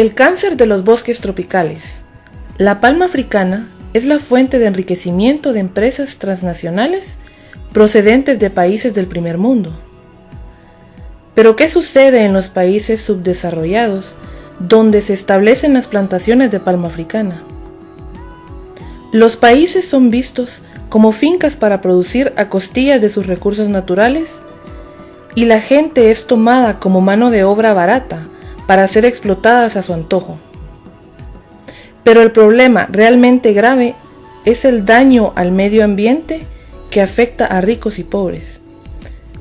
El cáncer de los bosques tropicales. La palma africana es la fuente de enriquecimiento de empresas transnacionales procedentes de países del primer mundo. Pero ¿qué sucede en los países subdesarrollados donde se establecen las plantaciones de palma africana? Los países son vistos como fincas para producir a costillas de sus recursos naturales y la gente es tomada como mano de obra barata para ser explotadas a su antojo. Pero el problema realmente grave es el daño al medio ambiente que afecta a ricos y pobres,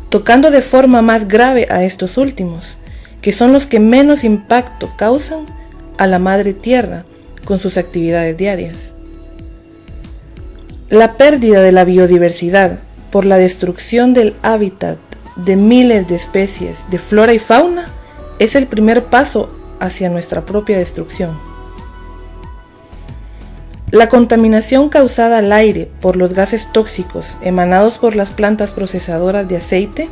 tocando de forma más grave a estos últimos, que son los que menos impacto causan a la madre tierra con sus actividades diarias. La pérdida de la biodiversidad por la destrucción del hábitat de miles de especies de flora y fauna es el primer paso hacia nuestra propia destrucción. La contaminación causada al aire por los gases tóxicos emanados por las plantas procesadoras de aceite,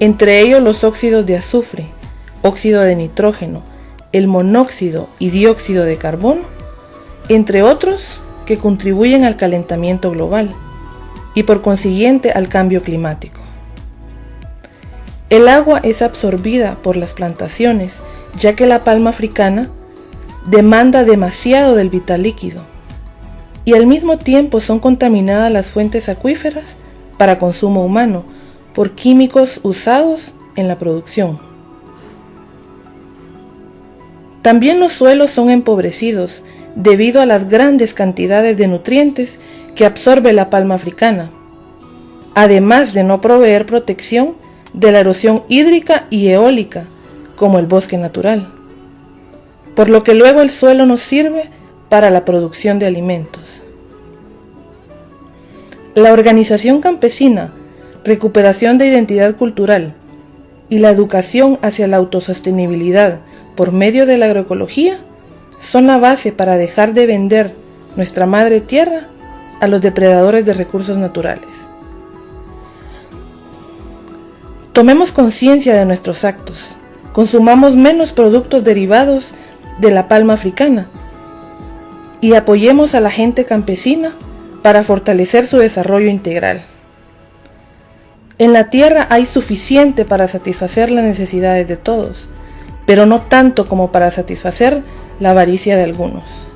entre ellos los óxidos de azufre, óxido de nitrógeno, el monóxido y dióxido de carbono, entre otros que contribuyen al calentamiento global y por consiguiente al cambio climático. El agua es absorbida por las plantaciones, ya que la palma africana demanda demasiado del vital líquido y al mismo tiempo son contaminadas las fuentes acuíferas para consumo humano por químicos usados en la producción. También los suelos son empobrecidos debido a las grandes cantidades de nutrientes que absorbe la palma africana, además de no proveer protección de la erosión hídrica y eólica, como el bosque natural, por lo que luego el suelo nos sirve para la producción de alimentos. La organización campesina, recuperación de identidad cultural y la educación hacia la autosostenibilidad por medio de la agroecología son la base para dejar de vender nuestra madre tierra a los depredadores de recursos naturales. Tomemos conciencia de nuestros actos, consumamos menos productos derivados de la palma africana y apoyemos a la gente campesina para fortalecer su desarrollo integral. En la tierra hay suficiente para satisfacer las necesidades de todos, pero no tanto como para satisfacer la avaricia de algunos.